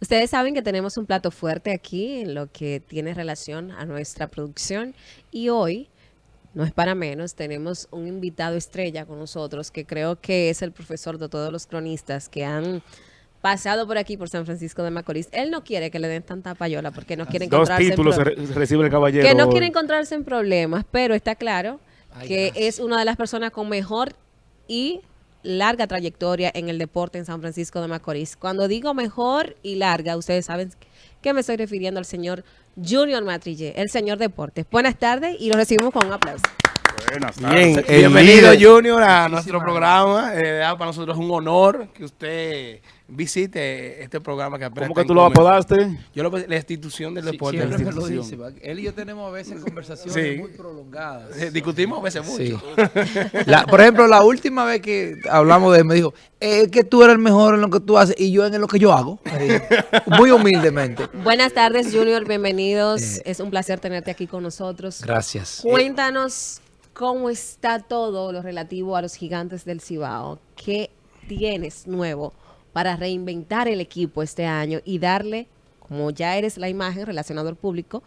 Ustedes saben que tenemos un plato fuerte aquí en lo que tiene relación a nuestra producción y hoy, no es para menos, tenemos un invitado estrella con nosotros que creo que es el profesor de todos los cronistas que han pasado por aquí por San Francisco de Macorís. Él no quiere que le den tanta payola porque no quiere Dos encontrarse en títulos pro- re- recibe el caballero. que no quiere encontrarse en problemas, pero está claro Ay, que gracias. es una de las personas con mejor y larga trayectoria en el deporte en San Francisco de Macorís. Cuando digo mejor y larga, ustedes saben que me estoy refiriendo al señor Junior Matrille, el señor deportes. Buenas tardes y lo recibimos con un aplauso. Buenas Bien, tardes. eh, bienvenido Junior a nuestro programa. Eh, para nosotros es un honor que usted visite este programa que apenas ¿Cómo que tú lo apodaste? Yo lo la institución del Sí, deporte. siempre la me lo institución. dice. Él y yo tenemos a veces conversaciones Sí. muy prolongadas. Eh, Discutimos a veces mucho. Sí. La- por ejemplo, la última vez que hablamos de él, me dijo, es que tú eres el mejor en lo que tú haces y yo en lo que yo hago. Muy humildemente. Buenas tardes, Junior, bienvenidos. Eh. es un placer tenerte aquí con nosotros. Gracias. Cuéntanos cómo está todo lo relativo a los gigantes del Cibao. ¿Qué tienes nuevo para reinventar el equipo este año y darle, como ya eres la imagen relacionado al público,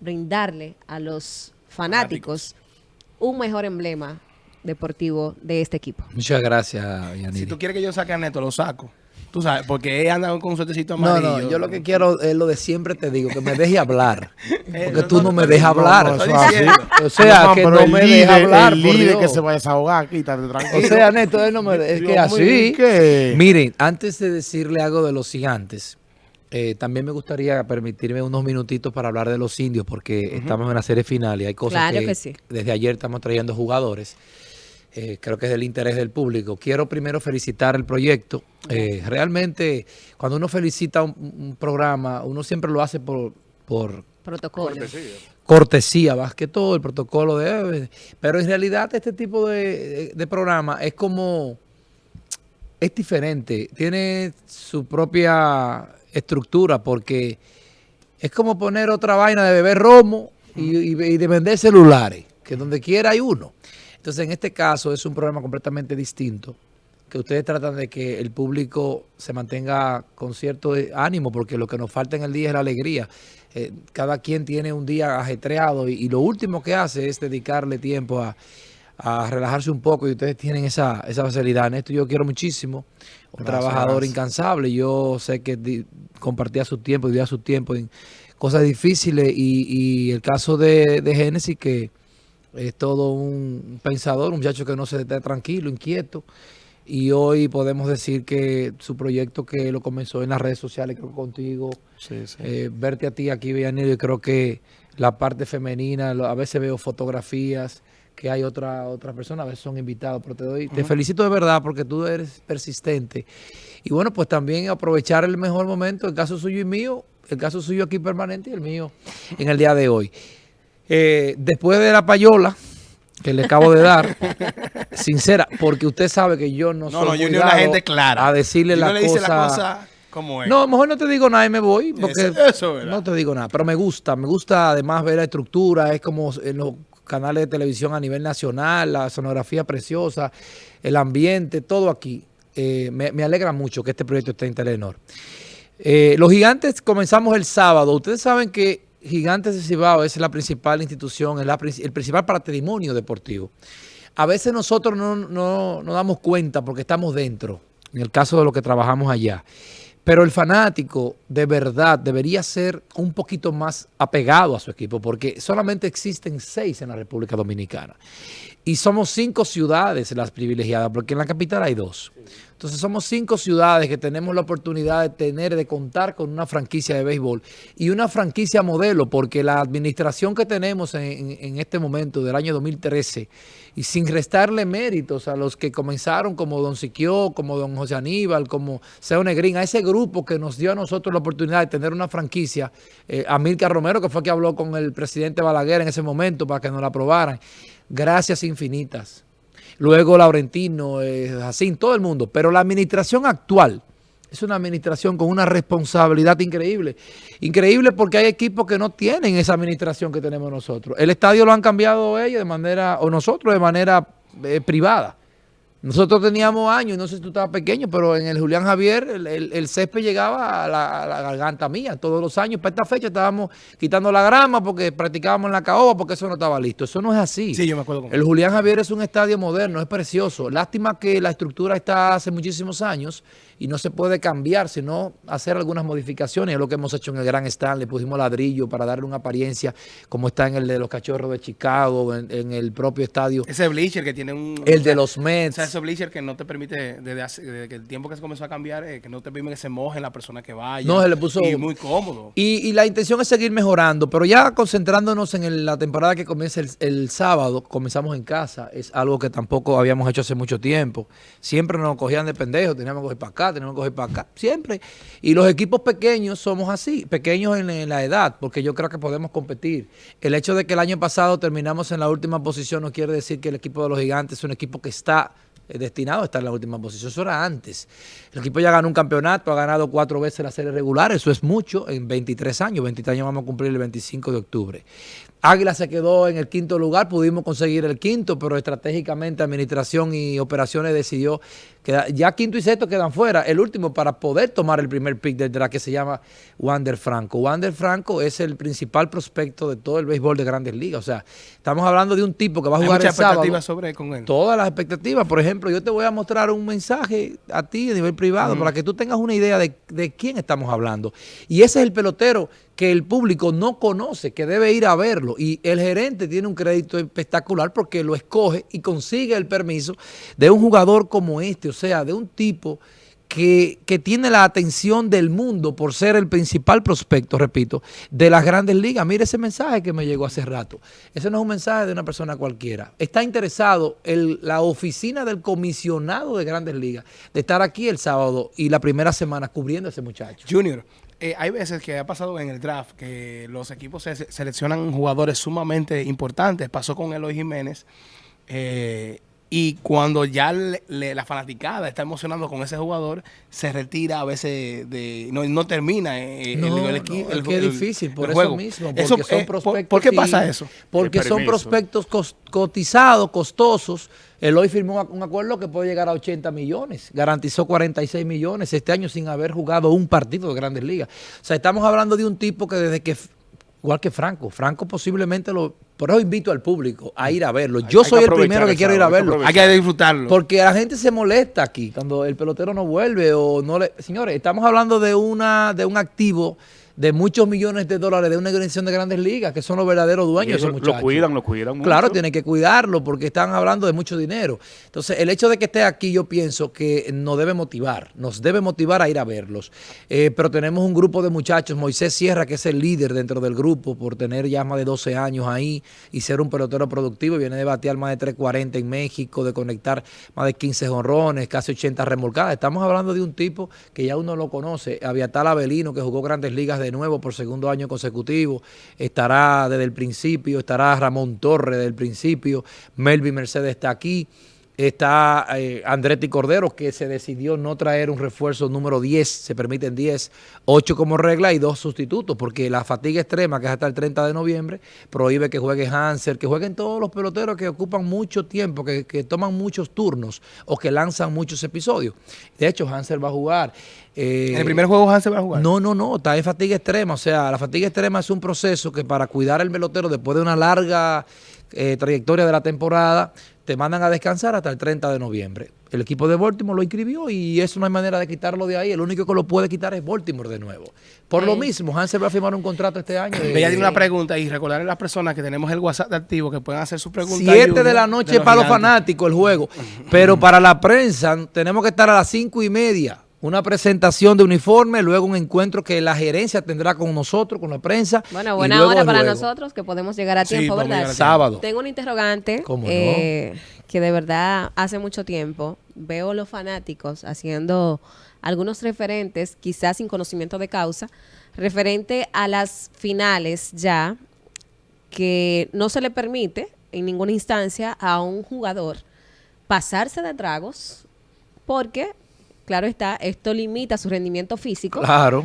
brindarle a los fanáticos un mejor emblema deportivo de este equipo? Muchas gracias, Si tú quieres que yo saque a Neto, lo saco. Tú sabes, porque él anda con un suertecito No, amarillo. no, yo lo que quiero es lo de siempre te digo, que me deje hablar. Eh, Porque tú no me dejas No, hablar. no. O sea, No, que no me deja hablar, El líder que se va a desahogar, quítate O tranquilo. sea, Neto, él no me... Es que así... Miren, antes de decirle algo de los gigantes, eh, también me gustaría permitirme unos minutitos para hablar de los indios, porque estamos en la serie final y hay cosas Claro que, que sí. desde ayer estamos trayendo jugadores. Eh, creo que es del interés del público. Quiero primero felicitar el proyecto. Eh, realmente, cuando uno felicita un, un programa, uno siempre lo hace por, por Protocolo. cortesía, más que todo, el protocolo de... Pero en realidad este tipo de, de programa es como... Es diferente, tiene su propia estructura porque es como poner otra vaina de beber romo y, y- y de vender celulares, que donde quiera hay uno. Entonces en este caso es un programa completamente distinto, que ustedes tratan de que el público se mantenga con cierto eh, ánimo, porque lo que nos falta en el día es la alegría. Eh, cada quien tiene un día ajetreado y, y lo último que hace es dedicarle tiempo a, a relajarse un poco y ustedes tienen esa, esa facilidad. En esto yo quiero muchísimo. Un Gracias, trabajador gracias. incansable. Yo sé que di- compartía su tiempo, vivía su tiempo en cosas difíciles y, y el caso de, de Génesis que es todo un pensador, un muchacho que no se está tranquilo, inquieto. Y hoy podemos decir que su proyecto que lo comenzó en las redes sociales, creo que contigo, Sí, sí. eh, verte a ti aquí, Villanillo, yo creo que la parte femenina, a veces veo fotografías que hay otra otra persona, a veces son invitados, pero te doy, te felicito de verdad porque tú eres persistente. Y bueno, pues también aprovechar el mejor momento, el caso suyo y mío, el caso suyo aquí permanente y el mío en el día de hoy. Eh, después de la payola que le acabo de dar, sincera, porque usted sabe que yo no, No, soy no, es una gente clara. a decirle la le dice cosa la cosa como es. no, mejor no te digo nada y me voy, porque Eso- eso no te digo nada, pero me gusta, me gusta además ver la estructura, es como en los canales de televisión a nivel nacional, la sonografía preciosa, el ambiente, todo aquí. Eh, me, me alegra mucho que este proyecto esté en Telenor. Eh, los gigantes comenzamos el sábado. Ustedes saben que Gigantes de Cibao es la principal institución, es el principal patrimonio deportivo. A veces nosotros no no- nos damos cuenta porque estamos dentro, en el caso de lo que trabajamos allá. Pero el fanático de verdad debería ser un poquito más apegado a su equipo porque solamente existen seis en la República Dominicana. Y somos cinco ciudades las privilegiadas, porque en la capital hay dos. Entonces somos cinco ciudades que tenemos la oportunidad de tener, de contar con una franquicia de béisbol y una franquicia modelo, porque la administración que tenemos en, este momento del año 2013, y sin restarle méritos a los que comenzaron como Don Siquio, como Don José Aníbal, como Seo Negrín, a ese grupo que nos dio a nosotros la oportunidad de tener una franquicia, eh, a Romero, que fue que habló con el presidente Balaguer en ese momento para que nos la aprobaran. Gracias infinitas. Luego Laurentino, eh, Jacín, todo el mundo. Pero la administración actual es una administración con una responsabilidad increíble. Increíble porque hay equipos que no tienen esa administración que tenemos nosotros. El estadio lo han cambiado ellos de manera, o nosotros de manera eh, privada. Nosotros teníamos años, no sé si tú estabas pequeño, pero en el Julián Javier el, el- el césped llegaba a la, a la garganta mía. Todos los años, para esta fecha, estábamos quitando la grama porque practicábamos en la caoba porque eso no estaba listo. Eso no es así. Sí, yo me acuerdo con El Julián Javier es un estadio moderno, es precioso. Lástima que la estructura está hace muchísimos años y no se puede cambiar, sino hacer algunas modificaciones. Es lo que hemos hecho en el Gran Stand. Le pusimos ladrillo para darle una apariencia como está en el de los Cachorros de Chicago, en, en el propio estadio. Ese bleacher que tiene un... El de los O Mets. sea, ese bleacher que no te permite, desde, hace- desde el tiempo que se comenzó a cambiar, eh, que no te permite que se moje la persona que vaya. No, se le puso- Y muy cómodo. Y, y la intención es seguir mejorando, pero ya concentrándonos en el- la temporada que comienza el, el sábado, comenzamos en casa, es algo que tampoco habíamos hecho hace mucho tiempo. Siempre nos cogían de pendejos, teníamos que coger para acá, teníamos que coger para acá, siempre. Y los equipos pequeños somos así, pequeños en, en la edad, porque yo creo que podemos competir. El hecho de que el año pasado terminamos en la última posición no quiere decir que el equipo de los gigantes es un equipo que está destinado a estar en la última posición. Eso era antes. El equipo ya ganó un campeonato, ha ganado cuatro veces la serie regular, eso es mucho en 23 años. 23 años vamos a cumplir el 25 de octubre. Águila se quedó en el quinto lugar, pudimos conseguir el quinto, pero estratégicamente administración y operaciones decidió ya quinto y sexto quedan fuera. El último para poder tomar el primer pick del draft que se llama Wander Franco. Wander Franco es el principal prospecto de todo el béisbol de grandes ligas. O sea, estamos hablando de un tipo que va a Hay jugar mucha el sábado expectativa sobre con él. todas las expectativas. Por ejemplo, yo te voy a mostrar un mensaje a ti a nivel privado para que tú tengas una idea de, de quién estamos hablando. Y ese es el pelotero que el público no conoce, que debe ir a verlo. Y el gerente tiene un crédito espectacular porque lo escoge y consigue el permiso de un jugador como este, o sea, de un tipo que, que tiene la atención del mundo por ser el principal prospecto, repito, de las grandes ligas. Mire ese mensaje que me llegó hace rato. Ese no es un mensaje de una persona cualquiera. Está interesado la oficina del comisionado de grandes ligas de estar aquí el sábado y la primera semana cubriendo a ese muchacho. Junior, eh, hay veces que ha pasado en el draft que los equipos se- seleccionan jugadores sumamente importantes. Pasó con Eloy Jiménez. eh, y cuando ya le- le- la fanaticada está emocionando con ese jugador, se retira a veces de. No, no termina eh, el, No, el, no, equi- es el- que es el- difícil, por el eso juego. mismo, porque Eso, son eh, ¿por- prospectos. ¿Por, qué pasa eso? Porque El son prospectos cotizados, costosos. Eloy firmó un- un acuerdo que puede llegar a 80 millones. Garantizó 46 millones este año sin haber jugado un partido de Grandes Ligas. O sea, estamos hablando de un tipo que desde que... Igual que Franco. Franco posiblemente lo... Por eso invito al público a ir a verlo. Yo hay soy el primero que quiero ir a verlo. Hay que disfrutarlo. Porque la gente se molesta aquí cuando el pelotero no vuelve o no le... Señores, estamos hablando de una de un activo de muchos millones de dólares de una organización de grandes ligas que son los verdaderos dueños de esos eso muchachos. lo cuidan, lo cuidan mucho. Claro, tienen que cuidarlo porque están hablando de mucho dinero. Entonces, el hecho de que esté aquí, yo pienso que nos debe motivar, nos debe motivar a ir a verlos. Eh, pero tenemos un grupo de muchachos, Moisés Sierra, que es el líder dentro del grupo por tener ya más de 12 años ahí y ser un pelotero productivo. Viene de batear más de 340 en México, de conectar más de 15 jonrones, casi 80 remolcadas. Estamos hablando de un tipo que ya uno lo conoce, Aviatal Avelino, que jugó grandes ligas de nuevo por segundo año consecutivo. Estará desde el principio, estará Ramón Torres desde el principio, Melvin Mercedes está aquí. Está eh, Andretti Cordero, que se decidió no traer un refuerzo número 10, se permiten 10, 8 como regla y dos sustitutos, porque la fatiga extrema, que es hasta el 30 de noviembre, prohíbe que juegue Hansel, que jueguen todos los peloteros que ocupan mucho tiempo, que, que toman muchos turnos o que lanzan muchos episodios. De hecho, Hansel va a jugar. eh, en el primer juego Hansen va a jugar. no, no, no, está en fatiga extrema. O sea, la fatiga extrema es un proceso que para cuidar al pelotero después de una larga eh, trayectoria de la temporada, te mandan a descansar hasta el 30 de noviembre. El equipo de Baltimore lo inscribió y eso no hay manera de quitarlo de ahí. El único que lo puede quitar es Baltimore de nuevo. Por lo mismo, Hansel va a firmar un contrato este año. de- Ella tiene una pregunta y recordarle a las personas que tenemos el WhatsApp activo que pueden hacer sus preguntas. 7 Junior, de la noche los para los fanáticos el juego. Pero para la prensa tenemos que estar a las cinco y media. Una presentación de uniforme, luego un encuentro que la gerencia tendrá con nosotros, con la prensa. Bueno, y buena luego hora el para nosotros que podemos llegar a Sí, tiempo, podemos ¿verdad? llegar a Sábado. Tengo un interrogante ¿Cómo no? eh, que de verdad hace mucho tiempo veo los fanáticos haciendo algunos referentes, quizás sin conocimiento de causa, referente a las finales ya que no se le permite en ninguna instancia a un jugador pasarse de tragos porque, claro está, esto limita su rendimiento físico. Claro.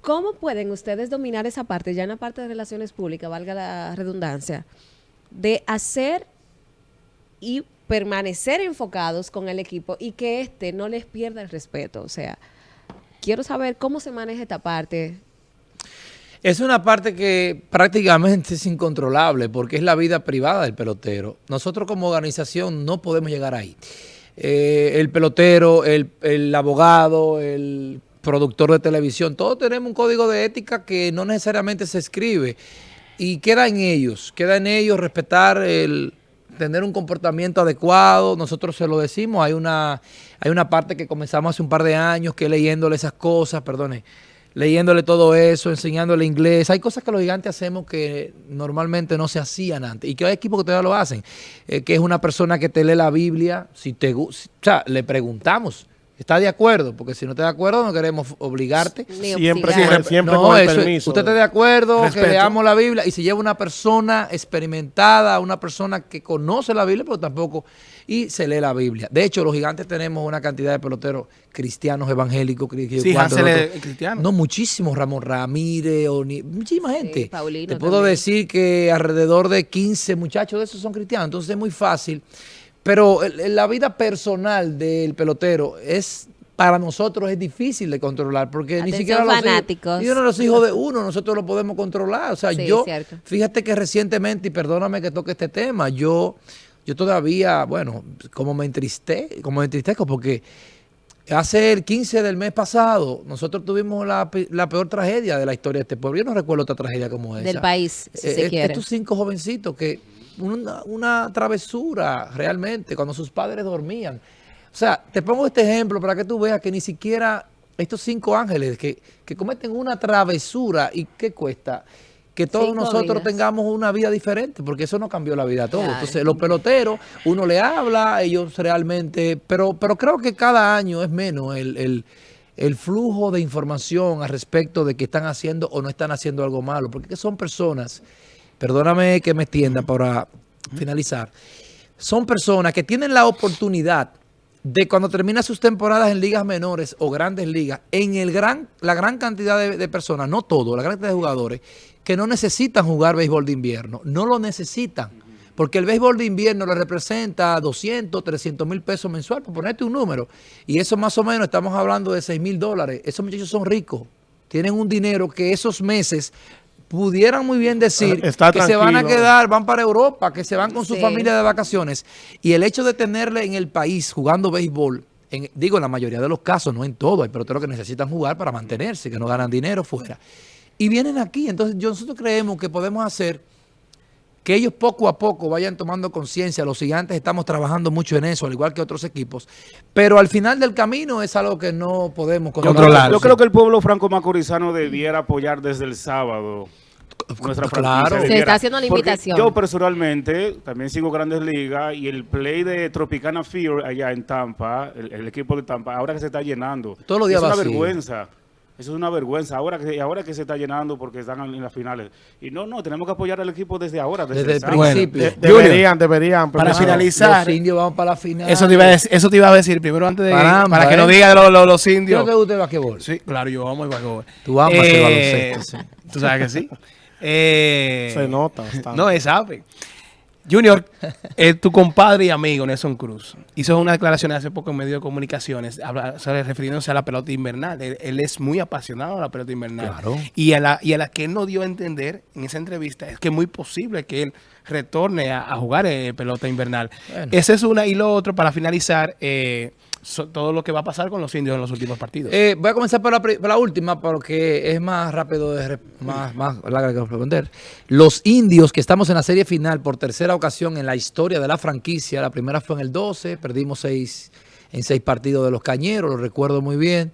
¿Cómo pueden ustedes dominar esa parte, ya en la parte de relaciones públicas, valga la redundancia, de hacer y permanecer enfocados con el equipo y que éste no les pierda el respeto. O sea, quiero saber cómo se maneja esta parte. Es una parte que prácticamente es incontrolable porque es la vida privada del pelotero. Nosotros como organización no podemos llegar ahí. Eh, el pelotero, el, el abogado, el productor de televisión, todos tenemos un código de ética que no necesariamente se escribe. Y queda en ellos, queda en ellos respetar el tener un comportamiento adecuado, nosotros se lo decimos, hay una, hay una parte que comenzamos hace un par de años que leyéndole esas cosas, perdone, leyéndole todo eso, enseñándole inglés. Hay cosas que los gigantes hacemos que normalmente no se hacían antes y que hay equipos que todavía lo hacen, eh, que es una persona que te lee la Biblia, si te o sea, le preguntamos, ¿está de acuerdo? Porque si no está de acuerdo no queremos obligarte. Siempre, siempre, siempre No, con el eso- permiso. usted está de acuerdo Respeto. que leamos la Biblia y si lleva una persona experimentada, una persona que conoce la Biblia, pero tampoco, y se lee la Biblia. De hecho, los gigantes tenemos una cantidad de peloteros cristianos, evangélicos, Sí, cuantos Hansel otros. es cristiano. No, muchísimos, Ramón Ramírez, Oni- muchísima gente. Paulino Te puedo también. decir que alrededor de 15 muchachos de esos son cristianos, entonces es muy fácil. Pero la vida personal del pelotero es para nosotros es difícil de controlar porque ni siquiera los hijos- fanáticos. y uno de los hijos de uno nosotros lo podemos controlar. O sea, Sí, yo, cierto. fíjate que recientemente, y perdóname que toque este tema, yo, yo todavía, bueno, como me entriste, como me entristezco porque hace el 15 del mes pasado nosotros tuvimos la, la peor tragedia de la historia de este pueblo. Yo no recuerdo otra tragedia como esa. Del país, si Eh, se quiere. Estos cinco jovencitos que una, una travesura realmente cuando sus padres dormían. O sea, te pongo este ejemplo para que tú veas que ni siquiera estos cinco ángeles que, que cometen una travesura y ¿qué cuesta? Que todos Cinco nosotros vidas. tengamos una vida diferente, porque eso no cambió la vida a todos. Claro. Entonces, los peloteros, uno le habla, ellos realmente, pero, pero creo que cada año es menos el, el- el flujo de información al respecto de que están haciendo o no están haciendo algo malo, porque son personas, perdóname que me extienda para finalizar, son personas que tienen la oportunidad de cuando terminan sus temporadas en ligas menores o grandes ligas, en el gran, la gran cantidad de, de personas, no todo, la gran cantidad de jugadores, que no necesitan jugar béisbol de invierno, no lo necesitan. Porque el béisbol de invierno le representa 200, 300 mil pesos mensual, por ponerte un número. Y eso más o menos, estamos hablando de 6 mil dólares. Esos muchachos son ricos. Tienen un dinero que esos meses pudieran muy bien decir Está que se van a quedar, van para Europa, que se van con su Sí. familia de vacaciones. Y el hecho de tenerle en el país jugando béisbol, en- digo en la mayoría de los casos, no en todo, hay peloteros que necesitan jugar para mantenerse, que no ganan dinero fuera. Y vienen aquí, entonces nosotros creemos que podemos hacer que ellos poco a poco vayan tomando conciencia. Los gigantes estamos trabajando mucho en eso, al igual que otros equipos. Pero al final del camino es algo que no podemos Controlar. Yo creo que el pueblo franco-macorizano debiera apoyar desde el sábado nuestra Claro. franquicia. Se está haciendo la porque invitación. Yo personalmente también sigo Grandes Ligas y el play de Tropicana Fear allá en Tampa, el, el equipo de Tampa, ahora que se está llenando. Todos los días Es una vacío. vergüenza. Eso es una vergüenza. Ahora que, ahora que se está llenando porque están en las finales. Y no, no, tenemos que apoyar al equipo desde ahora, desde, Desde el principio. Bueno, De- deberían, deberían. Para finalizar, Los indios van para la final. Eso te, iba a decir, eso te iba a decir primero antes de para que ¿eh? no diga lo- lo- los ¿Qué es indios. lo que gusta el basquetbol? Sí, claro, yo amo el basquetbol. Tú amas el Eh, baloncesto, sí. Tú sabes que sí. Eh, Se nota bastante. No, es sabe. Junior, eh, tu compadre y amigo Nelson Cruz hizo una declaración hace poco en medio de comunicaciones habla- sobre- refiriéndose a la pelota invernal. Él, él es muy apasionado a la pelota invernal. Claro. Y a, la, y a la que él no dio a entender en esa entrevista es que es muy posible que él retorne a, a jugar eh, pelota invernal. Bueno. Esa es una. Y lo otro, para finalizar, eh, todo lo que va a pasar con los indios en los últimos partidos. Eh, voy a comenzar por la, última porque es más rápido, de más, más larga que responder. Los indios que estamos en la serie final por tercera ocasión en la historia de la franquicia, la primera fue en el 12, perdimos seis, en seis partidos de los cañeros, lo recuerdo muy bien.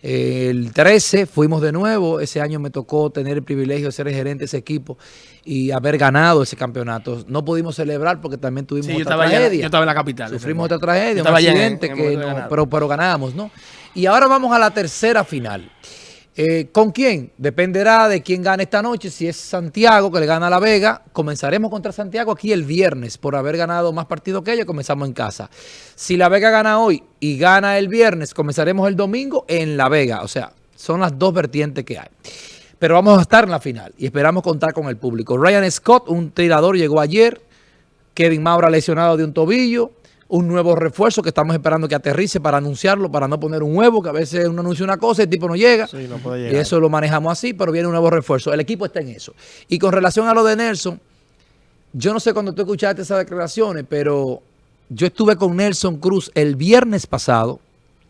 El 13 fuimos de nuevo, ese año me tocó tener el privilegio de ser el gerente de ese equipo y haber ganado ese campeonato. No pudimos celebrar porque también tuvimos Sí, otra allá- tragedia. yo estaba en la capital. Sufrimos otra tragedia, un en- accidente en que no, pero, pero ganamos, ¿no? Y ahora vamos a la tercera final. Eh, ¿Con quién? Dependerá de quién gane esta noche. Si es Santiago, que le gana a La Vega, comenzaremos contra Santiago aquí el viernes. Por haber ganado más partidos que ellos, comenzamos en casa. Si La Vega gana hoy y gana el viernes, comenzaremos el domingo en La Vega. O sea, son las dos vertientes que hay. Pero vamos a estar en la final y esperamos contar con el público. Ryan Scott, un tirador, llegó ayer. Kevin Maura lesionado de un tobillo. Un nuevo refuerzo que estamos esperando que aterrice para anunciarlo, para no poner un huevo, que a veces uno anuncia una cosa y el tipo no llega. Sí, no puede Y eso lo manejamos así, pero viene un nuevo refuerzo. El equipo está en eso. Y con relación a lo de Nelson, yo no sé cuando tú escuchaste esas declaraciones, pero yo estuve con Nelson Cruz el viernes pasado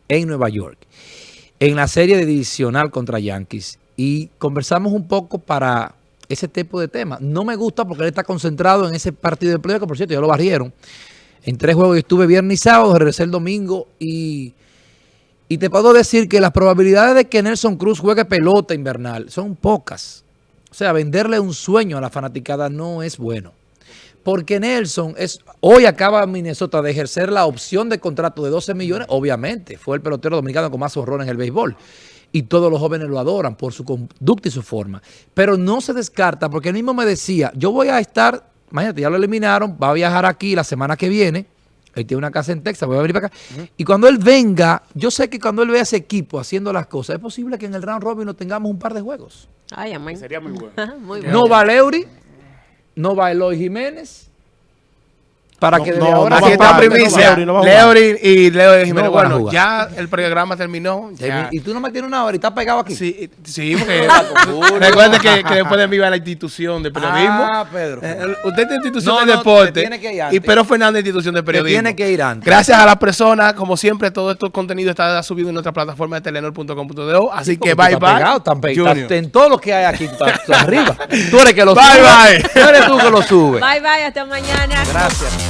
en Nueva York, en la serie de divisional contra Yankees, y conversamos un poco para ese tipo de temas. No me gusta porque él está concentrado en ese partido de playoff, que por cierto ya lo barrieron. En tres juegos estuve viernes y sábado, regresé el domingo y, y te puedo decir que las probabilidades de que Nelson Cruz juegue pelota invernal son pocas. O sea, venderle un sueño a la fanaticada no es bueno. Porque Nelson es hoy acaba Minnesota de ejercer la opción de contrato de 12 millones. Obviamente, fue el pelotero dominicano con más horror en el béisbol. Y todos los jóvenes lo adoran por su conducta y su forma. Pero no se descarta, porque él mismo me decía, yo voy a estar, imagínate, ya lo eliminaron, va a viajar aquí la semana que viene. Él tiene una casa en Texas, voy a venir para acá. Y cuando él venga, yo sé que cuando él vea ese equipo haciendo las cosas, es posible que en el round robin no tengamos un par de juegos. Ay, amén. Sería muy bueno. Muy bueno. No va Leury, no va Eloy Jiménez. Para No, que desde no, ahora no Aquí va se a está primicia. Leury y Leo de Jiménez. Bueno, ya el programa terminó. ya. Y tú no me tienes una hora y estás pegado aquí. Sí, sí, porque recuerde que, que después de mí va la institución de periodismo. Ah, Pedro. Eh, usted tiene institución No, de no, deporte te tiene que ir y antes. Pedro Fernández institución de periodismo. tiene que ir antes. Gracias a las personas, como siempre, todo este contenido está subido en nuestra plataforma de telenor.com.do. Así que bye bye. pegado, tan pe- Junior. estás en todo lo que hay aquí, tú estás, arriba. Tú eres que lo Bye, sube. bye. Tú eres tú que lo sube. Bye, bye. Hasta mañana. Gracias.